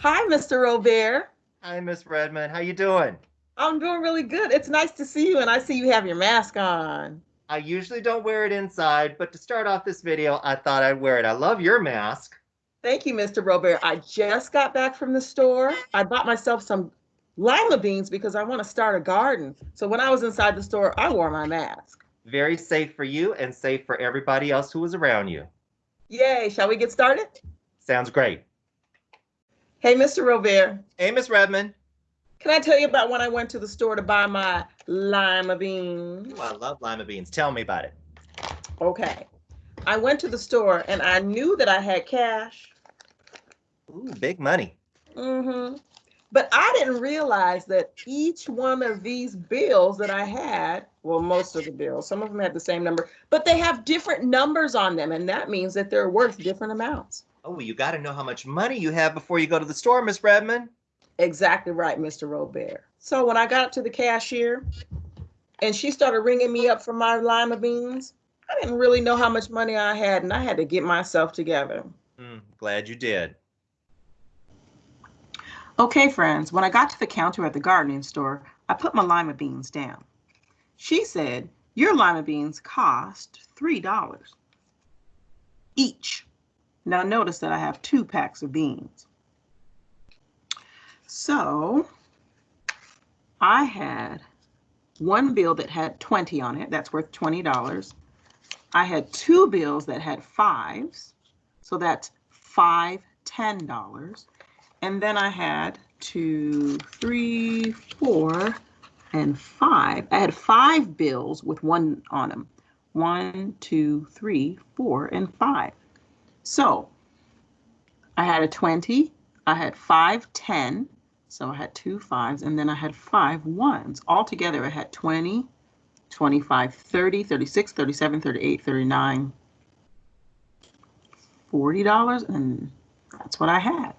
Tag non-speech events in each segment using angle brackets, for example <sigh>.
Hi, Mr. Robert. Hi, Miss Redmond. How you doing? I'm doing really good. It's nice to see you, and I see you have your mask on. I usually don't wear it inside, but to start off this video, I thought I'd wear it. I love your mask. Thank you, Mr. Robert. I just got back from the store. I bought myself some lima beans because I want to start a garden. So when I was inside the store, I wore my mask. Very safe for you and safe for everybody else who was around you. Yay, shall we get started? Sounds great. Hey, Mr. Robert, Hey, Miss Redmond. can I tell you about when I went to the store to buy my lima beans? Ooh, I love lima beans. Tell me about it. Okay. I went to the store and I knew that I had cash. Ooh, big money. Mm-hmm. But I didn't realize that each one of these bills that I had, well, most of the bills, some of them had the same number, but they have different numbers on them. And that means that they're worth different amounts. Oh, you got to know how much money you have before you go to the store, Miss Redmond. Exactly right, Mr. Robert. So when I got up to the cashier and she started ringing me up for my lima beans, I didn't really know how much money I had and I had to get myself together. Hmm, glad you did. Okay, friends, when I got to the counter at the gardening store, I put my lima beans down. She said, Your lima beans cost $3 each. Now, notice that I have two packs of beans. So, I had one bill that had 20 on it, that's worth $20. I had two bills that had fives, so that's five $10. And then I had two, three, four, and five. I had five bills with one on them. One, two, three, four, and five. So I had a 20, I had five 10, so I had two fives, and then I had five ones. Altogether, I had 20, 25, 30, 36, 37, 38, 39, $40, and that's what I had.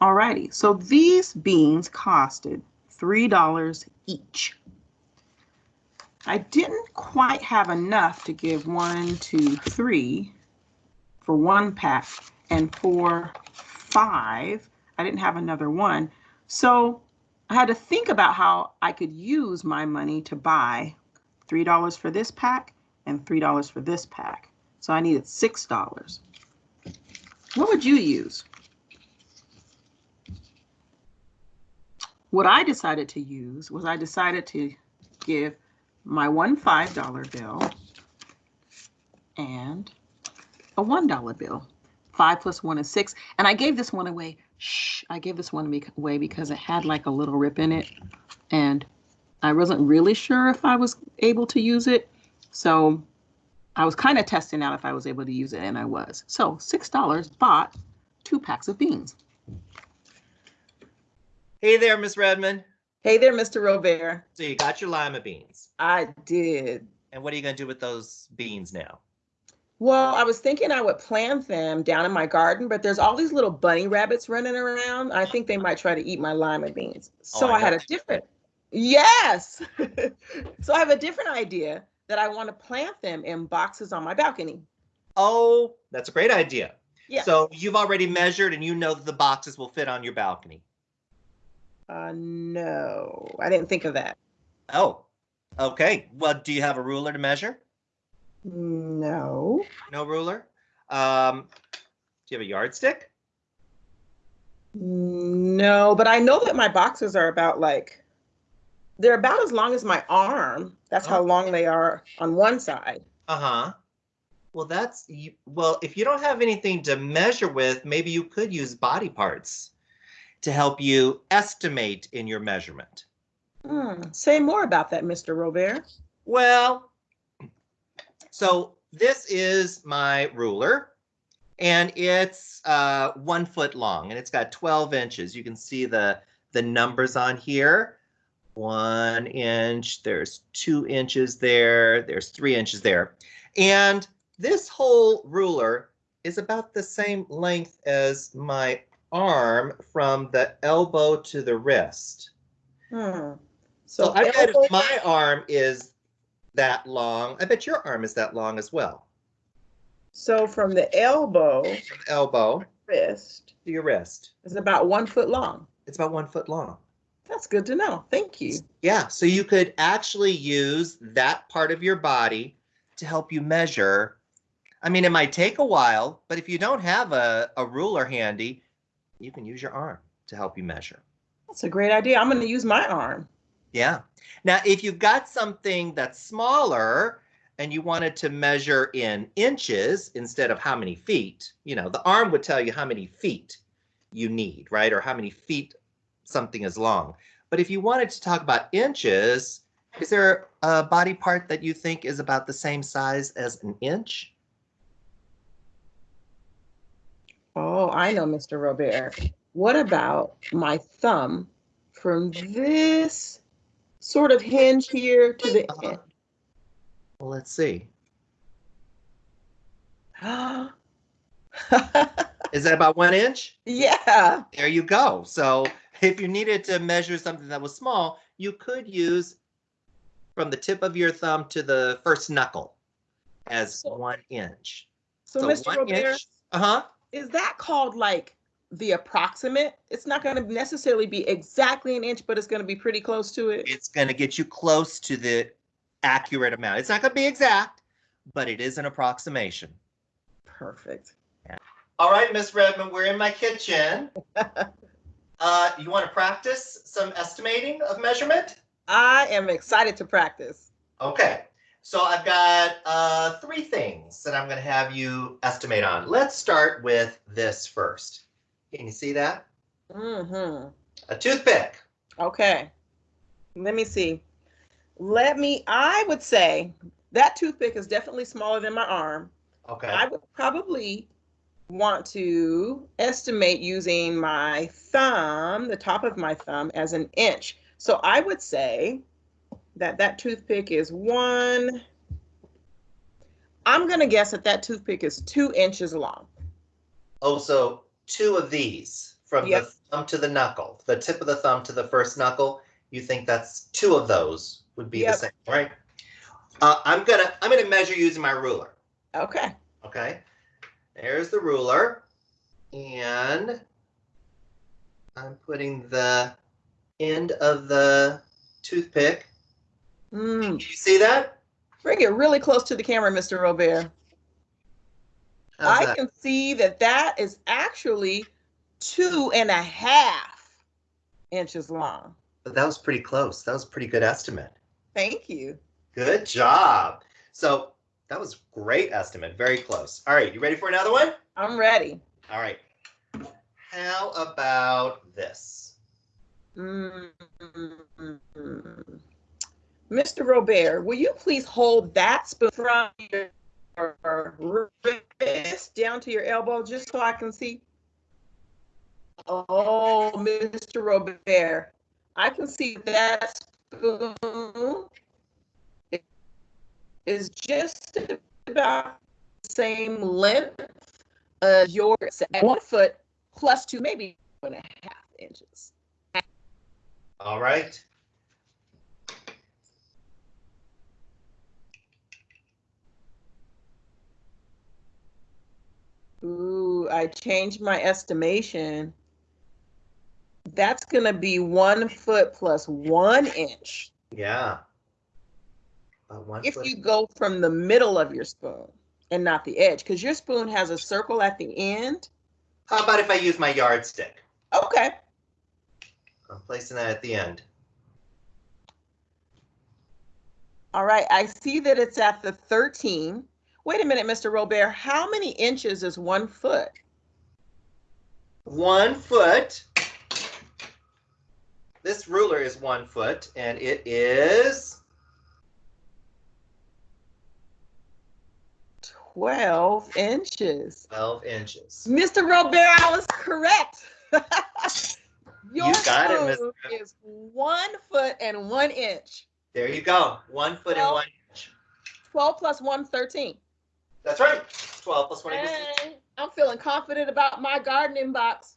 Alrighty, so these beans costed $3 each. I didn't quite have enough to give one, two, three for one pack and for five, I didn't have another one. So I had to think about how I could use my money to buy $3 for this pack and $3 for this pack. So I needed $6. What would you use? What I decided to use was I decided to give my one $5 bill and a $1 bill. Five plus one is six. And I gave this one away. Shh, I gave this one away because it had like a little rip in it. And I wasn't really sure if I was able to use it. So I was kind of testing out if I was able to use it, and I was. So $6 bought two packs of beans. Hey there, Miss Redmond. Hey there, Mr. Robert. So you got your lima beans. I did. And what are you going to do with those beans now? Well, I was thinking I would plant them down in my garden, but there's all these little bunny rabbits running around. I think they might try to eat my lima beans. So Oh, I I had a different, yes. <laughs> so I have a different idea that I want to plant them in boxes on my balcony. Oh, that's a great idea. Yeah. So you've already measured and you know that the boxes will fit on your balcony. Uh, no, I didn't think of that. Oh, okay. Well, do you have a ruler to measure? No. No ruler? Um, do you have a yardstick? No, but I know that my boxes are about like, they're about as long as my arm. That's how Oh. long they are on one side. Uh-huh. Well, that's well, if you don't have anything to measure with, maybe you could use body parts to help you estimate in your measurement. Hmm. Say more about that, Mr. Robert. Well, so this is my ruler and it's uh, one foot long and it's got 12 inches. You can see the, the numbers on here. One inch, there's two inches there, there's three inches there. And this whole ruler is about the same length as my arm from the elbow to the wrist. Hmm. So I bet my arm is that long, I bet your arm is that long as well. so from the elbow From the elbow wrist to your wrist. is about one foot long. It's about one foot long. That's good to know. Thank you. Yeah, so you could actually use that part of your body to help you measure. I mean, it might take a while, but if you don't have a, a ruler handy, you can use your arm to help you measure. That's a great idea. I'm going to use my arm. Yeah. Now, if you've got something that's smaller and you wanted to measure in inches instead of how many feet, you know, the arm would tell you how many feet you need, right? Or how many feet something is long. But if you wanted to talk about inches, is there a body part that you think is about the same size as an inch? Oh, I know, Mr. Robert. What about my thumb from this sort of hinge here to the Uh-huh. end? Well, let's see. <gasps> Is that about one inch? yeah. There you go. So if you needed to measure something that was small, you could use from the tip of your thumb to the first knuckle as So- one inch. So, So Mr. Robert, inch. Uh huh. is that called like the approximate? It's not going to necessarily be exactly an inch, but it's going to be pretty close to it. It's going to get you close to the accurate amount. It's not going to be exact, but it is an approximation. Perfect. All right, Miss Redmond, we're in my kitchen. <laughs> uh, you want to practice some estimating of measurement? I am excited to practice. Okay, so I've got uh, three things that I'm going to have you estimate on. Let's start with this first. Can you see that? Mm-hmm. A toothpick. Okay. Let me see. Let me, I would say that toothpick is definitely smaller than my arm. Okay. I would probably want to estimate using my thumb, the top of my thumb, as an inch. So I would say that that toothpick is one. I'm going to guess that that toothpick is two inches long. Oh, so two of these from Yep. the thumb to the knuckle, the tip of the thumb to the first knuckle. You think that's two of those would be Yep. the same, right? Uh, I'm gonna I'm gonna measure using my ruler. Okay. Okay, there's the ruler, and I'm putting the end of the toothpick. Mm, Can you see that? bring it really close to the camera, Mr. Robert. How's I that? can see that that is actually two and a half inches long. But that was pretty close. That was a pretty good estimate. Thank you. Good job. So that was great estimate. Very close. All right, you ready for another one? I'm ready. All right. How about this? Mm. Mr. Robert, will you please hold that spoon from your wrist down to your elbow just so I can see? Oh, Mr. Robert, I can see that spoon is just about the same length as yours, one foot plus two, maybe one and a half inches. All right. Ooh, I changed my estimation. That's gonna be one foot plus one inch. Yeah. One If foot. you go from the middle of your spoon and not the edge, because your spoon has a circle at the end. How about if I use my yardstick? Okay, I'm placing that at the end. all right, I see that it's at the thirteen. Wait a minute, Mr. Robert, how many inches is one foot? One foot. This ruler is one foot, and it is Twelve inches. 12 inches. Mr. Robert, I was correct. <laughs> Your You got it, spoon is one foot and one inch. There you go. One foot and one inch. 12 plus 1, 13. That's right. 12 plus one equals Hey, I'm feeling confident about my gardening box.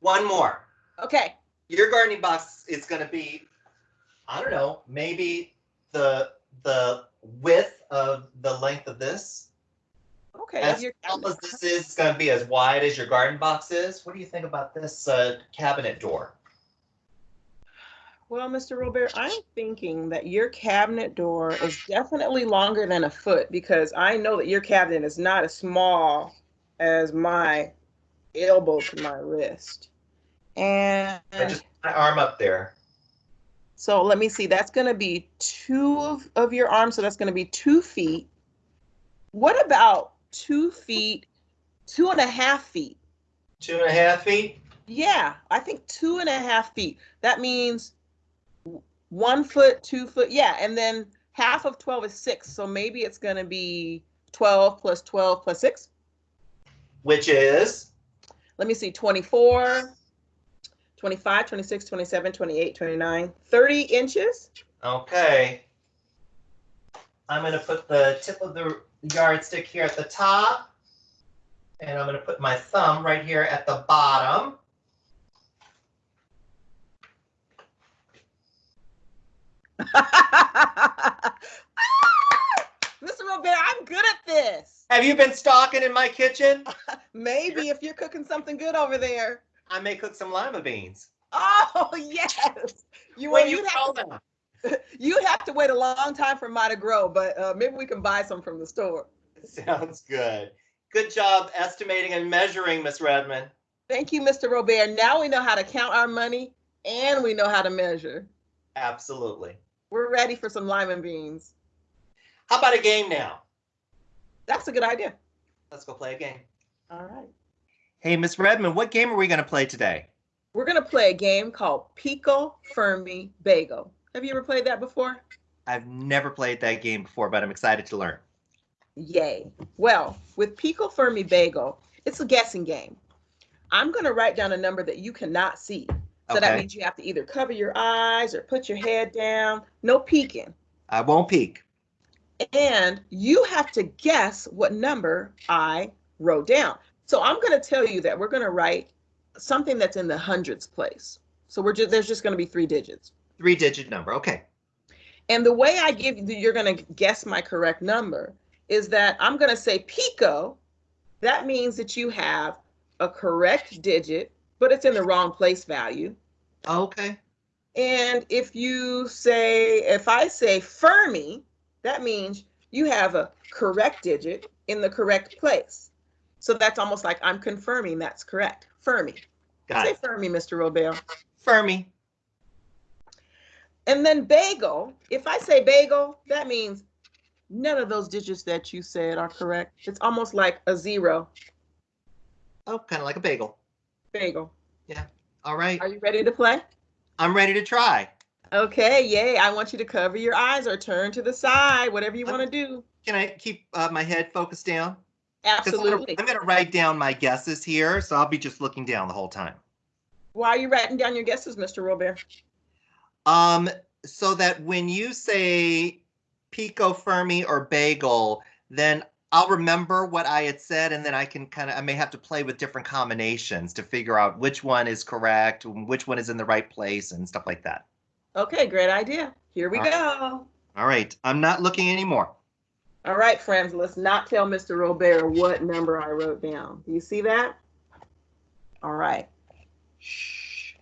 one more. Okay. Your gardening box is going to be, I don't know, maybe the the width of the length of this. Okay. As you're- tall as this is, it's gonna be as wide as your garden box is. What do you think about this uh, cabinet door? Well, Mr. Robert, I'm thinking that your cabinet door is definitely longer than a foot because I know that your cabinet is not as small as my elbow to my wrist. And I just my arm up there. so let me see, that's gonna be two of, of your arms, so that's gonna be two feet. What about two feet, two and a half feet? Two and a half feet. Yeah, I think two and a half feet. That means one foot, two foot. Yeah, and then half of 12 is six. So maybe it's going to be 12 plus 12 plus six. Which is Let me see 24, 25, 26, 27, 28, 29, 30 inches. okay. I'm gonna put the tip of the yardstick here at the top. And I'm gonna put my thumb right here at the bottom. <laughs> Mr. Robert, I'm good at this. Have you been stalking in my kitchen? <laughs> Maybe if you're cooking something good over there. I may cook some lima beans. Oh, <laughs> yes. You, When well, you call to them. You'd have to wait a long time for mine to grow, but uh, maybe we can buy some from the store. Sounds good. Good job estimating and measuring, Miss Redmond. Thank you, Mr. Robert. Now we know how to count our money and we know how to measure. Absolutely. We're ready for some lima beans. How about a game now? That's a good idea. Let's go play a game. All right. Hey, Miss Redmond, what game are we going to play today? We're going to play a game called Pico Fermi Bagel. Have you ever played that before? I've never played that game before, but I'm excited to learn. Yay. Well, with Pico Fermi Bagel, it's a guessing game. I'm going to write down a number that you cannot see. So that means you have to either cover your eyes or put your head down. No peeking. I won't peek. and you have to guess what number I wrote down. So I'm going to tell you that we're going to write something that's in the hundreds place. So we're just there's just going to be three digits. Three digit number. Okay. And the way I give you you're going to guess my correct number is that I'm going to say pico. That means that you have a correct digit, but it's in the wrong place value. Okay. And if you say, if I say Fermi, that means you have a correct digit in the correct place. So that's almost like I'm confirming that's correct. Fermi. Got Say it. Fermi, Mr. Robert. Fermi. And then bagel, if I say bagel, that means none of those digits that you said are correct. It's almost like a zero Oh, kind of like a bagel. Bagel. Yeah. All right. Are you ready to play? I'm ready to try. Okay, yay. I want you to cover your eyes or turn to the side, whatever you want to do. Can I keep uh, my head focused down? Absolutely. I'm going to write down my guesses here, so I'll be just looking down the whole time. Why are you writing down your guesses, Mr. Robert? Um, so that when you say pico fermi or bagel, then I'll remember what I had said, and then I can kind of I may have to play with different combinations to figure out which one is correct, which one is in the right place, and stuff like that. Okay, great idea. Here we All right. go. All right, I'm not looking anymore. All right, friends, let's not tell Mr. Robert what number I wrote down. Do you see that? All right. Shh.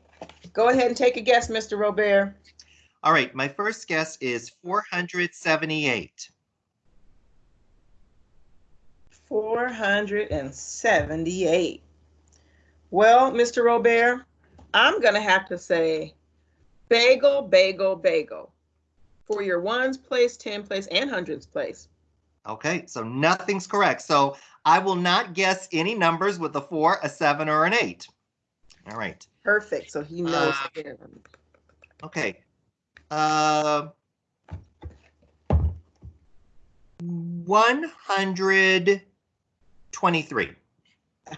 Go ahead and take a guess, Mr. Robert. All right, my first guess is 478. 478. Well, Mr. Robert, I'm going to have to say bagel, bagel, bagel for your ones place, 10 place, and hundreds place. Okay, so nothing's correct. So I will not guess any numbers with a four, a seven, or an eight. All right. Perfect. So he knows. Uh. Okay. Uh, 123. <laughs>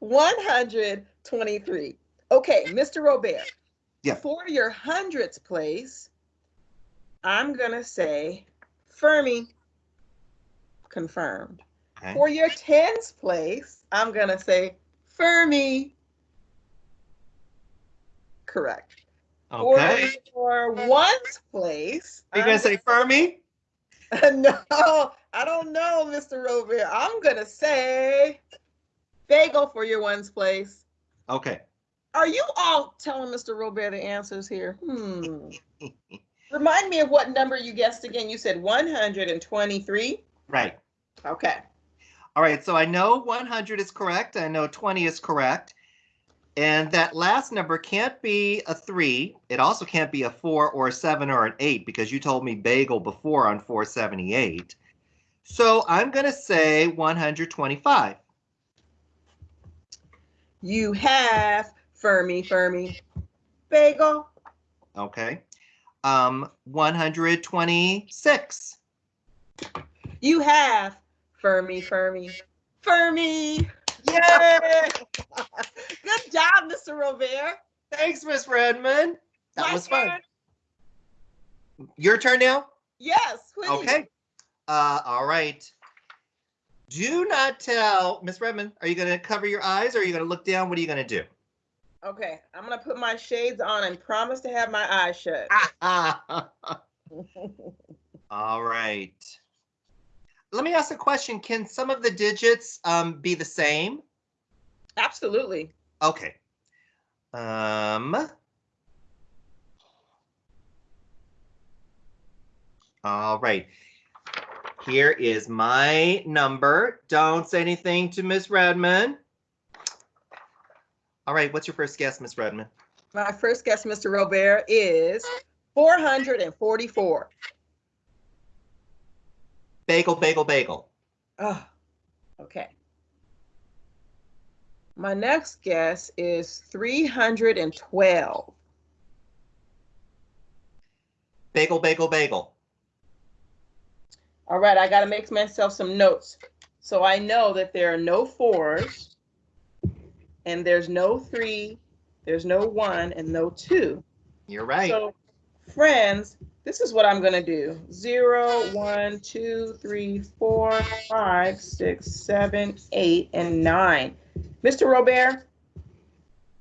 123. Okay, Mr. Robert. Yeah. For your hundreds place, I'm going to say Fermi. Confirmed. Okay. For your tens place, I'm going to say Fermi. Correct. Okay. For ones place, Are you going to say Fermi? <laughs> no, I don't know, Mr. Robert. I'm gonna say bagel for your ones place. Okay. Are you all telling Mr. Robert the answers here? Hmm. <laughs> Remind me of what number you guessed again. You said 123. Right. Okay. All right. So I know 100 is correct. I know 20 is correct. And that last number can't be a three. It also can't be a four or a seven or an eight because you told me bagel before on 478. So I'm going to say 125. You have Fermi, Fermi, bagel. Okay. Um, 126. You have Fermi, Fermi, Fermi. Yay! Good job, Mr. Robert. Thanks, Miss Redmond. That My was fun. turn. Your turn now? Yes, please. Okay. Uh, all right. Do not tell, Miss Redmond, are you going to cover your eyes or are you going to look down? What are you going to do? Okay, I'm gonna put my shades on and promise to have my eyes shut. <laughs> all right. Let me ask a question. Can some of the digits um, be the same? Absolutely. Okay. Um. All right. Here is my number. Don't say anything to Miss Redmond. All right, what's your first guess, Miss Redmond? My first guess, Mr. Robert, is 444. Bagel, bagel, bagel. Oh, okay. My next guess is 312. Bagel, bagel, bagel. All right, I got to make myself some notes. So I know that there are no fours, and there's no three, there's no one, and no two. You're right. So, friends, this is what I'm gonna do. Zero, one, two, three, four, five, six, seven, eight, and nine. Mr. Robert,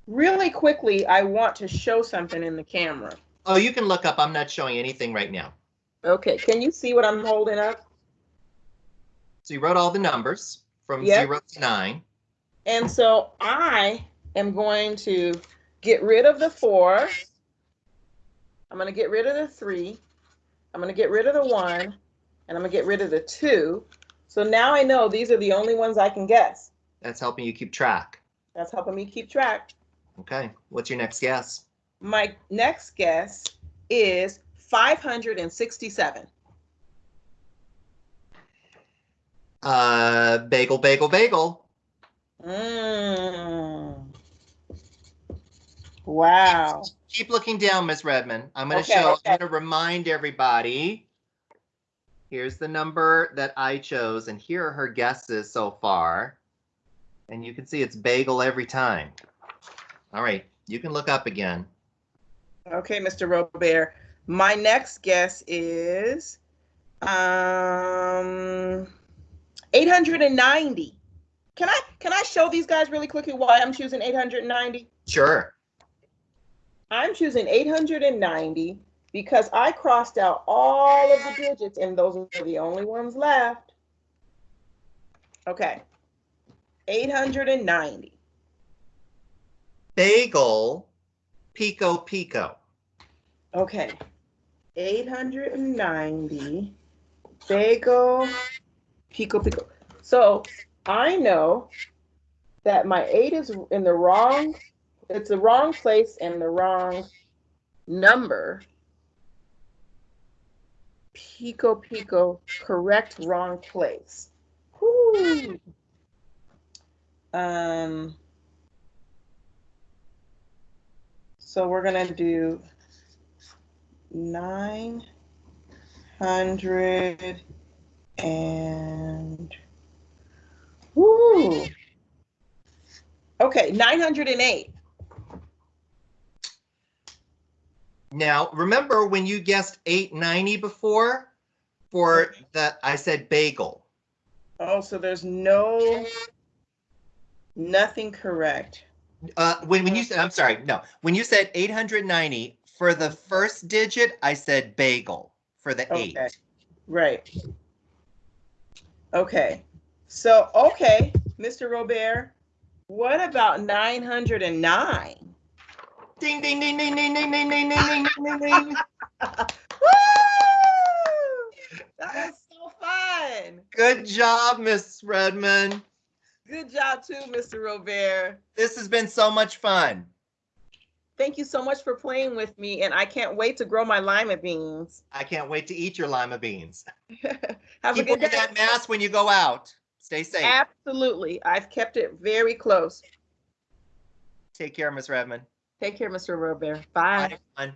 really quickly, I want to show something in the camera. oh, you can look up. I'm not showing anything right now. Okay, can you see what I'm holding up? So you wrote all the numbers from Yep. zero to nine. And so I am going to get rid of the four. I'm going to get rid of the three. I'm going to get rid of the one. And I'm going to get rid of the two. So now I know these are the only ones I can guess. That's helping you keep track. That's helping me keep track. Okay. What's your next guess? My next guess is 567. Uh, bagel, bagel, bagel. Mm. Wow. Keep looking down, Miss Redmond. I'm going to Okay, show, okay. I'm going to remind everybody. Here's the number that I chose, and here are her guesses so far. And you can see it's bagel every time. All right, you can look up again. Okay, Mr. Robert. My next guess is um 890. Can I can I show these guys really quickly why I'm choosing 890? Sure. I'm choosing 890 because I crossed out all of the digits and those are the only ones left. Okay. 890. Bagel, pico, pico. Okay. 890 bagel pico pico. So I know that my eight is in the wrong, it's the wrong place and the wrong number. Pico pico, correct wrong place. Whew. Um, so we're gonna do nine hundred and woo. Okay, nine hundred and eight. Now, remember when you guessed 890 before? For the, I said bagel. Oh, so there's no nothing correct. Uh, when, when you said, I'm sorry, no, when you said 890, for the first digit, I said bagel for the Okay. eight. Right. Okay. So, okay, Mr. Robert, what about 909? Ding, ding, ding, ding, ding, ding, ding, ding, ding, ding, ding, ding. Woo! That was so fun. Good job, Miss Redmond. Good job too, Mr. Robert. This has been so much fun. Thank you so much for playing with me, and I can't wait to grow my lima beans. I can't wait to eat your lima beans. <laughs> Have a Keep good wearing day. that mask when you go out. Stay safe. Absolutely. I've kept it very close. Take care, Miss Redmond. Take care, Mr. Robert. Bye. Bye.